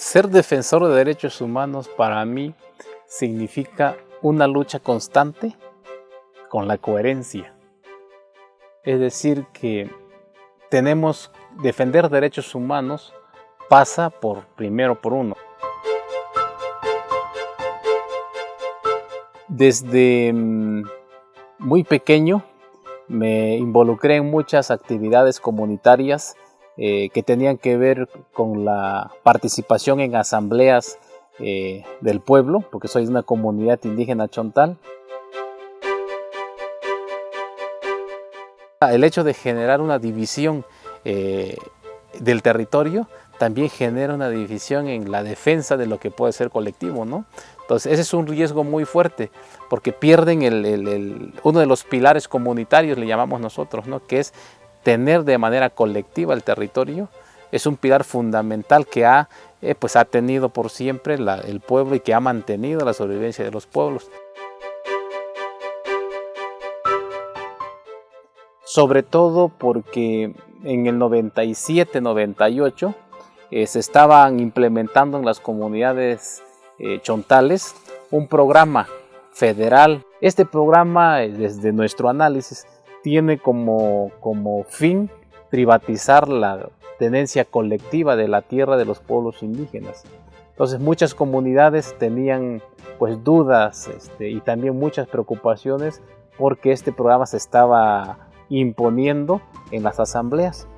Ser defensor de derechos humanos para mí significa una lucha constante con la coherencia. Es decir, que tenemos defender derechos humanos pasa por primero por uno. Desde mm, muy pequeño me involucré en muchas actividades comunitarias eh, que tenían que ver con la participación en asambleas eh, del pueblo, porque soy de una comunidad indígena chontal. El hecho de generar una división eh, del territorio también genera una división en la defensa de lo que puede ser colectivo, ¿no? Entonces ese es un riesgo muy fuerte porque pierden uno de los pilares comunitarios, le llamamos nosotros, ¿no? que es tener de manera colectiva el territorio. Es un pilar fundamental que ha, eh, pues ha tenido por siempre el pueblo y que ha mantenido la sobrevivencia de los pueblos. Sobre todo porque en el 97-98 eh, se estaban implementando en las comunidades eh, chontales un programa federal. Este programa, desde nuestro análisis, tiene como, como fin privatizar la tenencia colectiva de la tierra de los pueblos indígenas. Entonces muchas comunidades tenían pues dudas este, y también muchas preocupaciones porque este programa se estaba imponiendo en las asambleas.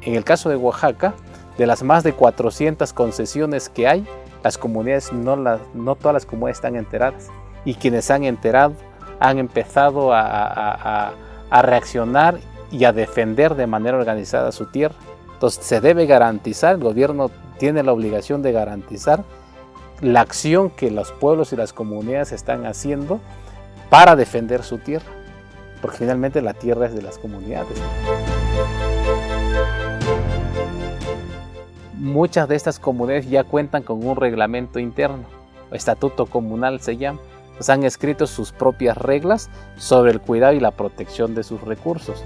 En el caso de Oaxaca, de las más de 400 concesiones que hay, las comunidades, no, no todas las comunidades están enteradas. Y quienes han enterado han empezado a, a reaccionar y a defender de manera organizada su tierra. Entonces se debe garantizar, el gobierno tiene la obligación de garantizar la acción que los pueblos y las comunidades están haciendo para defender su tierra, porque finalmente la tierra es de las comunidades muchas de estas comunidades ya cuentan con un reglamento interno, estatuto comunal se llama. han escrito sus propias reglas sobre el cuidado y la protección de sus recursos.